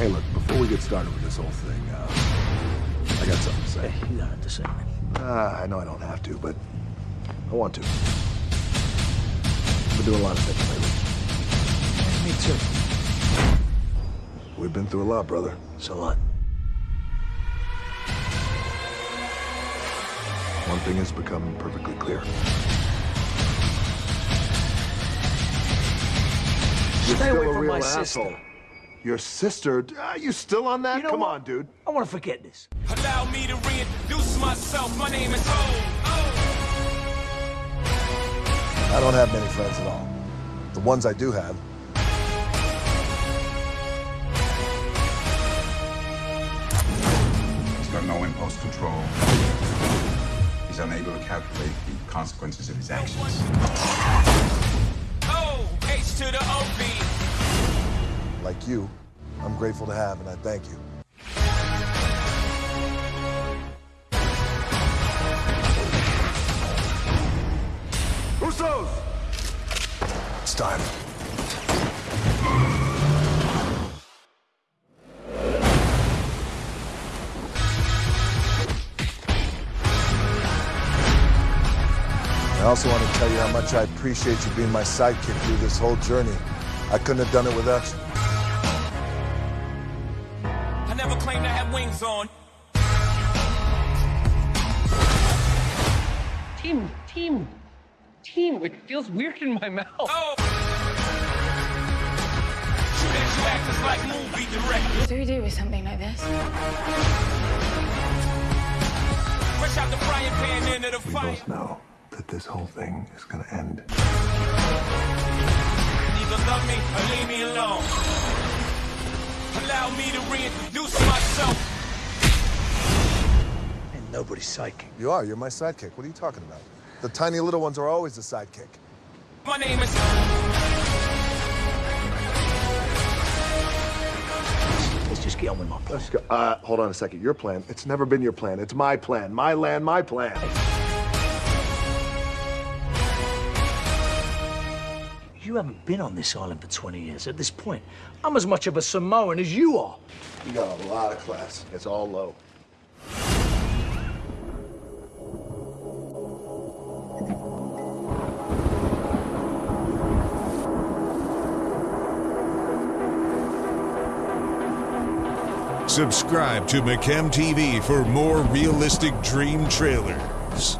Hey, look, before we get started with this whole thing, uh, I got something to say. Hey, you got it to say. Uh, I know I don't have to, but I want to. I've been doing a lot of things lately. Me too. We've been through a lot, brother. So what? One thing has become perfectly clear. Stay away from my asshole. sister. Your sister? Are you still on that? You know Come what? on, dude. I want to forget this. Allow me to reintroduce myself. My name is Ho. I don't have many friends at all. The ones I do have. He's got no impulse control. He's unable to calculate the consequences of his actions. O H H to the O B. Like you, I'm grateful to have, and I thank you. Usos! It's time. I also want to tell you how much I appreciate you being my sidekick through this whole journey. I couldn't have done it without you. I never claimed I had wings on. Team, team, team. It feels weird in my mouth. Oh. Shoot at you actors like movie. What do we do with something like this? Fresh out the frying pan into the We both know that this whole thing is gonna end. Either love me or leave me alone. Allow me to reintroduce myself. And nobody's sidekick. You are. You're my sidekick. What are you talking about? The tiny little ones are always the sidekick. My name is. Let's just get on with my plan. Let's go. Uh, hold on a second. Your plan. It's never been your plan. It's my plan. My land, my plan. You haven't been on this island for 20 years. At this point, I'm as much of a Samoan as you are. You got a lot of class. It's all low. Subscribe to McChem TV for more realistic dream trailers.